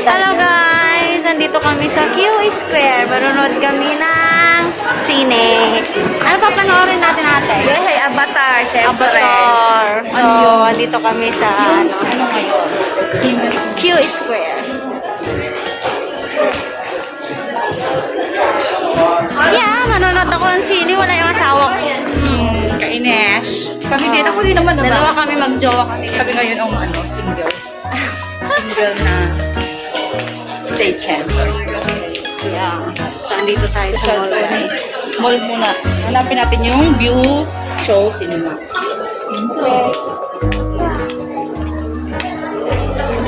Hello guys! Nandito kami sa Q Square. Marunod kami ng sine. Ano pa panoorin natin ate? Hey, Avatar, syempre. Avatar. So, andito kami sa ano, Ano ngayon? Q Square. Yeah, manonood ako ng sine. Wala yung asawa ko. Hmm, kainis. Kami din, ako din naman. Dalawa kami magjowa kami. Kami ngayon ang ano, single. single na taken. Yeah. So, andito tayo sa mall guys. Mall muna. Hanapin natin yung view show cinema.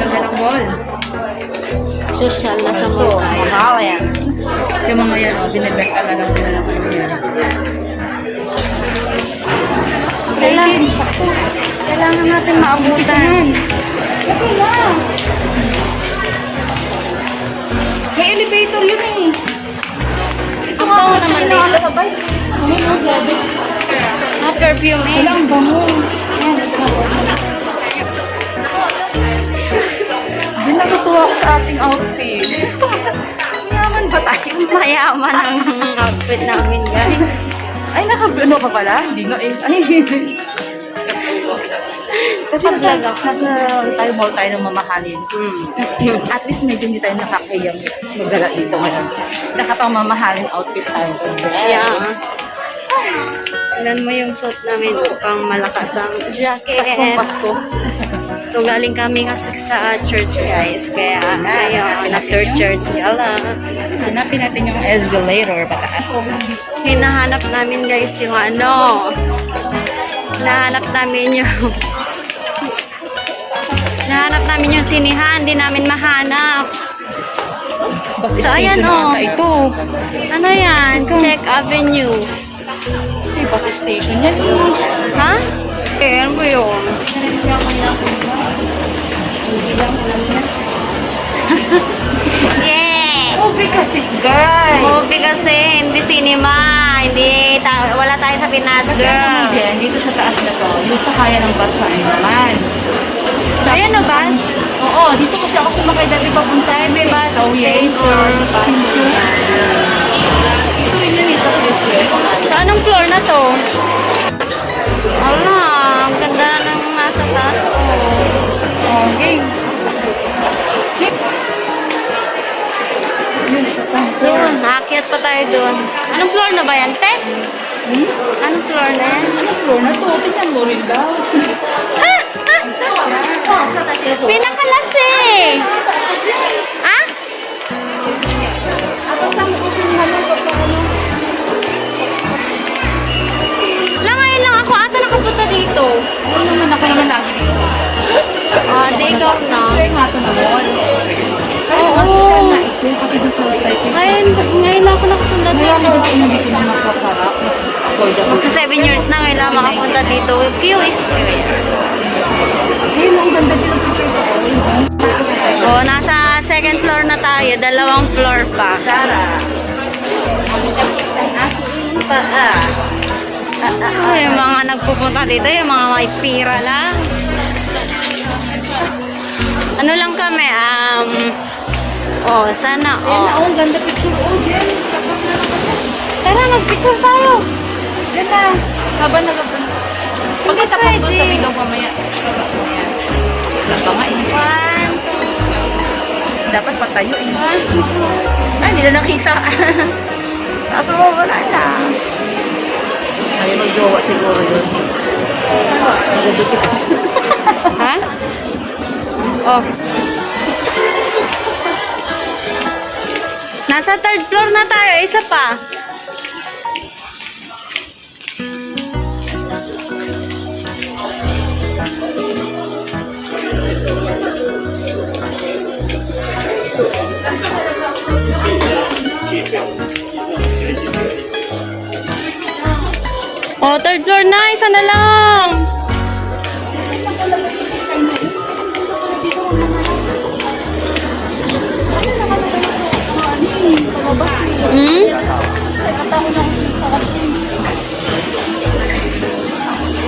Ganda ng mall. Social na sa mall tayo. Mahal yan. Yung mga yan, oh, binibenta na lang ng ano yan. Kailangan, kailangan natin maabutan. Kasi na. May elevator yun eh. Ang bango naman dito. Ah, perfume eh. Walang bango. Ayan, ito na. Diyan natutuwa ako sa ating outfit. Mayaman ba tayo? Mayaman ang outfit namin, guys. Ay, naka-ano pa pala? Hindi nga eh. Ano yun? Kasi nasa, nasa tayo mall tayo ng mamahalin. Hmm. At least medyo hindi tayo nakakayang magala dito ngayon. Nakapamamahalin outfit tayo. Yeah. Tignan mo yung suit namin pang malakas ang jacket. Paskong Pasko. So, galing kami kasi sa church, guys. Kaya, ngayon, after church, yala. Hanapin natin yung escalator pataas. Hinahanap namin, guys, yung ano. Hinahanap namin yung... Hinahanap namin yung sinihan. Hindi namin mahanap. So, ayan, na oh. ito. Ano yan? Check Avenue. Ay, bus station yan. Ha? Eh, ano ba yun? yeah! Movie kasi, guys. Movie kasi, hindi cinema. Hindi, wala tayo sa Pinas, Kasi ang girl. comedian, dito sa taas na to, yung sakaya ng bus sa naman. Ayan na ba? Oo, dito kasi ako sumakay dati papunta. May bus Station. Ito rin yun eh, sa Quezon. Sa anong floor na to? Ala, ang ganda ng nasa taas. Oh. Okay. Yun, isa pa. Tayo doon. Anong floor na ba yan, te? Hmm? Anong floor na yan? Anong floor na to? Tingnan mo rin daw. Ah! Ah! Pinakalas eh! Ah? Lang ngayon lang ako ata nakapunta dito. Ngayon, ngayon lang ako nakapunta dito. ako dito na dito masasarap. Magsa 7 years na ngayon lang makapunta dito. Q is Square. Ayun, ang ganda picture ko. Oh, nasa second floor na tayo. Dalawang floor pa. Sara. Pa, ah. Oh, yung mga nagpupunta dito, yung mga may pira lang. Ano lang kami, um, oh, sana, oh. oh, ang ganda picture. Oh, Jen. Tara, mag-picture tayo. Yan na. Habang nagabang. Pagkita pa doon sa bilog mamaya. Yan. Ganda nga eh. One, Dapat patayo eh. one, two, Ay, hindi na nakita. Kaso mo wala na. Ay, mag-jowa siguro yun. Nagdudukit ako. Ha? Oh. Nasa third floor na tayo. Isa pa. Oh, third floor na. Isa na lang. Hmm?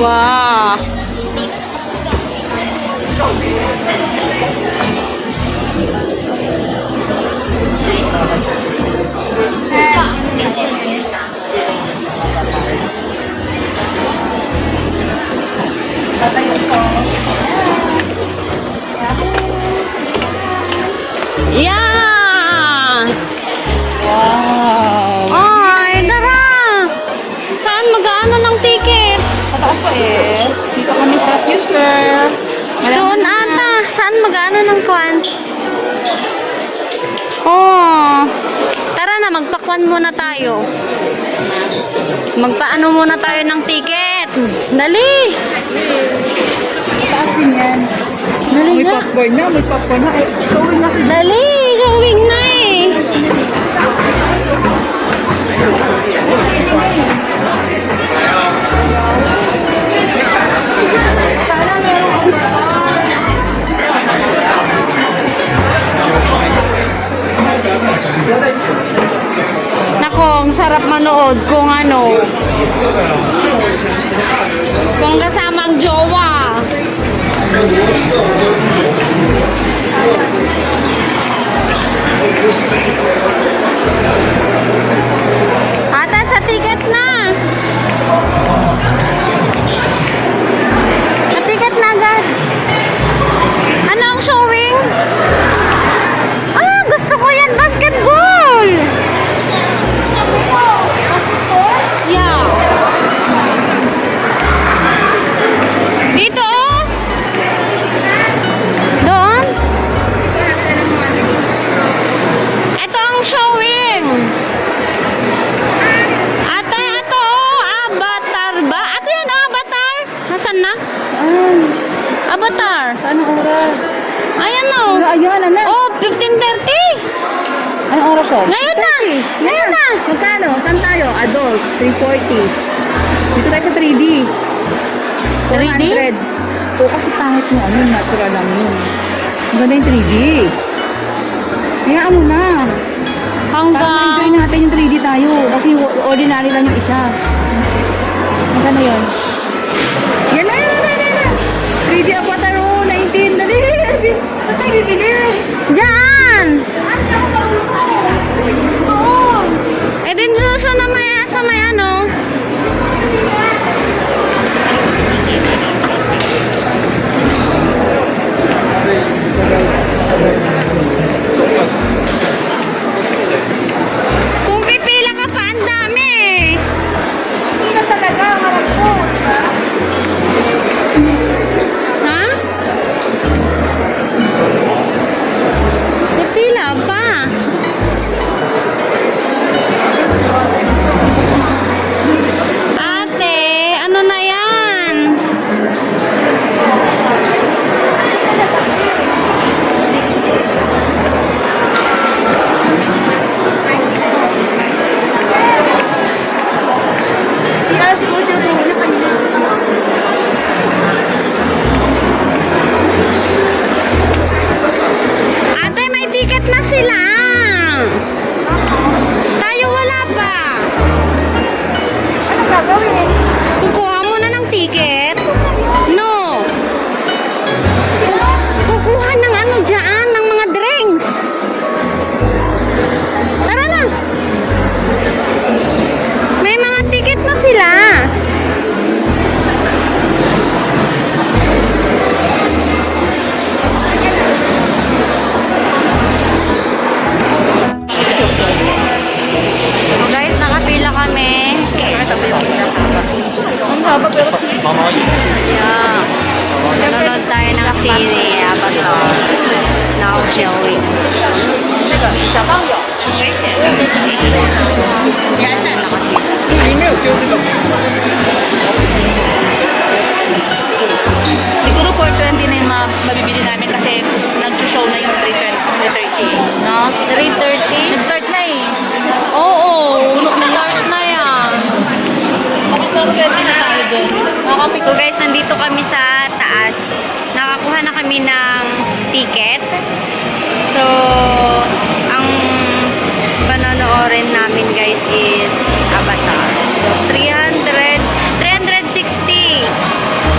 Wow. Yeah! Eh. Dito kami sa Fusker. Doon ata. Saan mag-ano ng kwan? Oh. Tara na, magpakwan muna tayo. Magpaano muna tayo ng ticket. Dali! Mataas din yan. Dali May na. popcorn na, may popcorn na. Eh, showing na sila. Dali! Showing na eh. Nako, ang sarap manood kung ano. Kung kasamang jowa. Ata Ano Yun? Ngayon na. Ngayon na. Magkano? Saan tayo? Adult, 340. Dito tayo sa 3D. 3D? 400. Oo, kasi pangit mo. Ano, natural lang yun. Maganda yung 3D. Hayaan mo na. Para Hanggang... enjoy natin yung 3D tayo. Kasi ordinary lang yung isa. Magkano yun? Yan na, yan na, yan na, yan na. 3D Avatar, oh, 19. Dali. Saan tayo bibili? Diyan. Eh ticket. So, ang panonoodin namin guys is Avatar. So, 300, 360.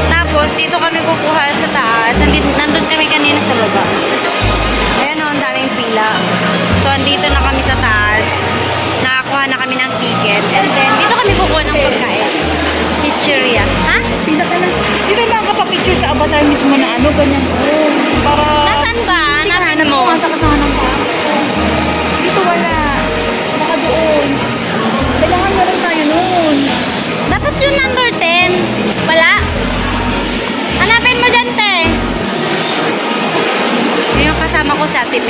Tapos, dito kami kukuha sa taas. Nandun kami kanina sa baba. Ayan o, ang daming pila. So, andito na kami sa taas. Nakakuha na kami ng ticket. And then, dito kami kukuha ng pagkain. Pizzeria. Ha? Pila ka lang. Dito na ako pa-picture sa avatar mismo na ano, ganyan. Oh, para Nasaan ba? Nasaan mo? Ang sakit na ng paa. Dito wala. Baka doon. Kailangan meron tayo noon. Dapat yung number 10. Wala? Hanapin mo dyan, te. Yun Yung kasama ko sa Ate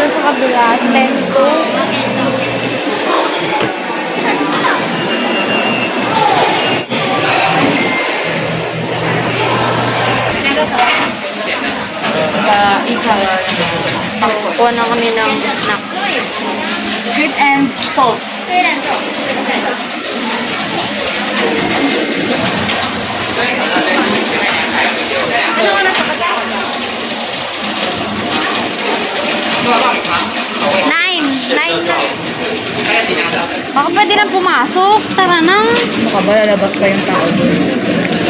Dun sa kabila, ten to. Sa ikaw. Kuha na kami ng snack. Sweet and salt. Baka pwede na pumasok. Tara na. Ano ka ba? Lalabas pa yung tao doon.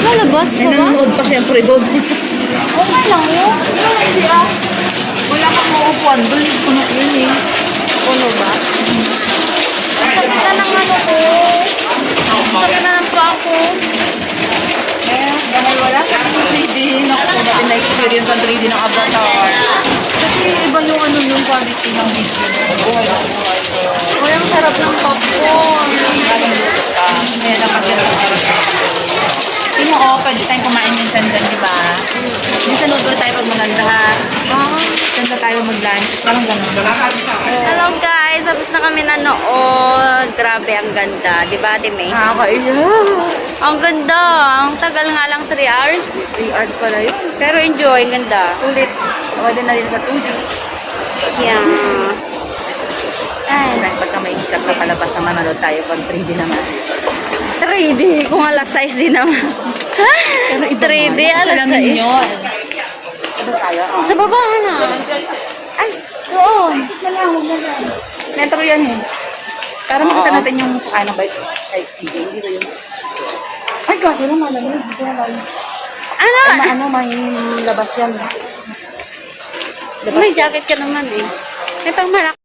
Lalabas ka ba? nanonood pa syempre doon. Okay lang. Ano hindi ah? Wala kang mauupuan doon. Puno yun eh. Puno ba? Ang sakit na ng ano ko. Ang sakit na ng paa ko. Eh, dahil wala ka ng 3D. Naku, natin na-experience ang 3D ng Avatar. Kasi iba yung ano yung quality ng video. Na ko. Uy, ang sarap ng popcorn. Galing luto ka. May napagyan sa Tingnan ko, pwede tayong kumain minsan dyan, di ba? Minsan order tayo pag maganda ha. Ah. Minsan tayo mag-lunch. Parang ganun. Hello guys, tapos na kami nanood. Grabe, ang ganda. Di ba, Ate May? Nakakaiyak. Ang ganda. Ang tagal nga lang 3 hours. 3 hours pala yun. Pero enjoy, ang ganda. Sulit. Pwede na rin sa 2D. Yeah. Ay, pagka may sikat na palabas na manood tayo pag 3D naman. 3D. Kung alas 6 din naman. 3D, alas 6. yun. Ito tayo. Oh. Sa baba na. Ay, oo. Metro yan eh. Para makita natin yung sa kanang bike sightseeing. Dito yun. Ay, kaso lang malamig. Dito na tayo. Ano? Maano, may labas yan. May jacket ka naman eh. Ito malaki.